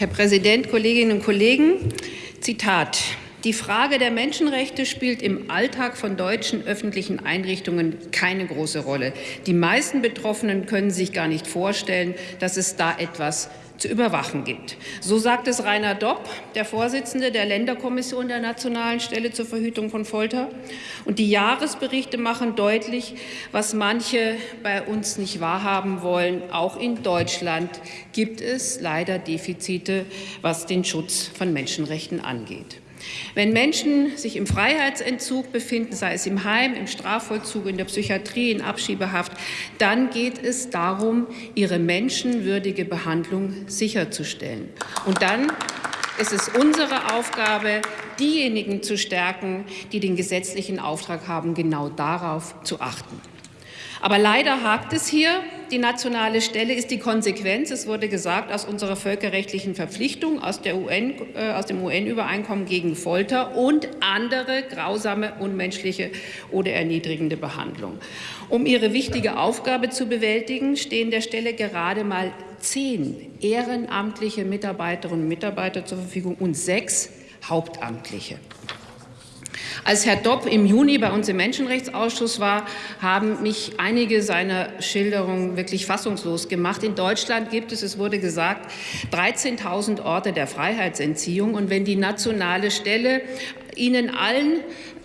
Herr Präsident, Kolleginnen und Kollegen! Zitat. Die Frage der Menschenrechte spielt im Alltag von deutschen öffentlichen Einrichtungen keine große Rolle. Die meisten Betroffenen können sich gar nicht vorstellen, dass es da etwas zu überwachen gibt. So sagt es Rainer Dopp, der Vorsitzende der Länderkommission der Nationalen Stelle zur Verhütung von Folter. Und die Jahresberichte machen deutlich, was manche bei uns nicht wahrhaben wollen. Auch in Deutschland gibt es leider Defizite, was den Schutz von Menschenrechten angeht. Wenn Menschen sich im Freiheitsentzug befinden, sei es im Heim, im Strafvollzug, in der Psychiatrie, in Abschiebehaft, dann geht es darum, ihre menschenwürdige Behandlung sicherzustellen. Und dann ist es unsere Aufgabe, diejenigen zu stärken, die den gesetzlichen Auftrag haben, genau darauf zu achten. Aber leider hakt es hier. Die nationale Stelle ist die Konsequenz, es wurde gesagt, aus unserer völkerrechtlichen Verpflichtung, aus, UN, äh, aus dem UN-Übereinkommen gegen Folter und andere grausame, unmenschliche oder erniedrigende Behandlung. Um ihre wichtige Aufgabe zu bewältigen, stehen der Stelle gerade mal zehn ehrenamtliche Mitarbeiterinnen und Mitarbeiter zur Verfügung und sechs hauptamtliche. Als Herr Dopp im Juni bei uns im Menschenrechtsausschuss war, haben mich einige seiner Schilderungen wirklich fassungslos gemacht. In Deutschland gibt es, es wurde gesagt, 13.000 Orte der Freiheitsentziehung. Und wenn die nationale Stelle Ihnen allen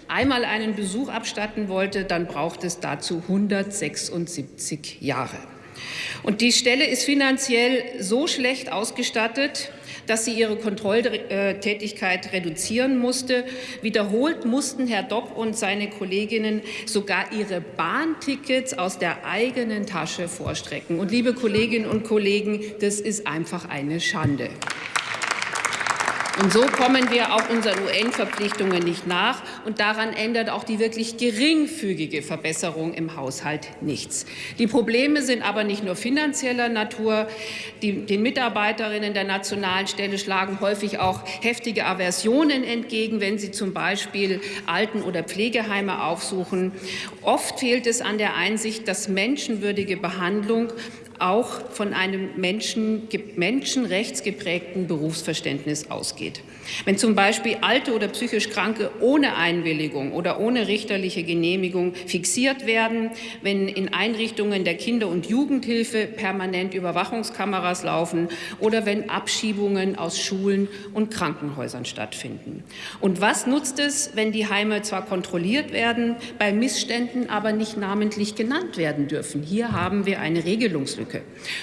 einmal einen Besuch abstatten wollte, dann braucht es dazu 176 Jahre. Und die Stelle ist finanziell so schlecht ausgestattet, dass sie ihre Kontrolltätigkeit reduzieren musste. Wiederholt mussten Herr Dopp und seine Kolleginnen sogar ihre Bahntickets aus der eigenen Tasche vorstrecken. Und liebe Kolleginnen und Kollegen, das ist einfach eine Schande. Und so kommen wir auch unseren UN-Verpflichtungen nicht nach. Und daran ändert auch die wirklich geringfügige Verbesserung im Haushalt nichts. Die Probleme sind aber nicht nur finanzieller Natur. Die, den Mitarbeiterinnen der nationalen Stelle schlagen häufig auch heftige Aversionen entgegen, wenn sie zum Beispiel Alten- oder Pflegeheime aufsuchen. Oft fehlt es an der Einsicht, dass menschenwürdige Behandlung auch von einem Menschen, menschenrechtsgeprägten Berufsverständnis ausgeht. Wenn zum Beispiel alte oder psychisch Kranke ohne Einwilligung oder ohne richterliche Genehmigung fixiert werden, wenn in Einrichtungen der Kinder- und Jugendhilfe permanent Überwachungskameras laufen oder wenn Abschiebungen aus Schulen und Krankenhäusern stattfinden. Und was nutzt es, wenn die Heime zwar kontrolliert werden, bei Missständen aber nicht namentlich genannt werden dürfen? Hier haben wir eine Regelungslücke.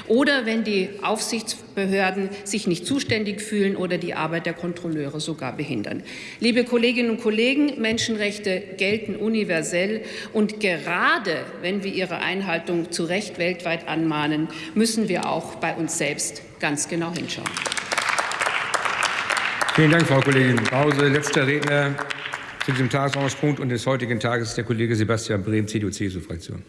Oder wenn die Aufsichtsbehörden sich nicht zuständig fühlen oder die Arbeit der Kontrolleure Kontrolleure sogar behindern. Liebe Kolleginnen und Kollegen, Menschenrechte gelten universell. Und gerade wenn wir ihre Einhaltung zu Recht weltweit anmahnen, müssen wir auch bei uns selbst ganz genau hinschauen. Vielen Dank, Frau Kollegin Pause. Letzter Redner zu diesem Tagesordnungspunkt und des heutigen Tages ist der Kollege Sebastian Brehm, CDU-CSU-Fraktion.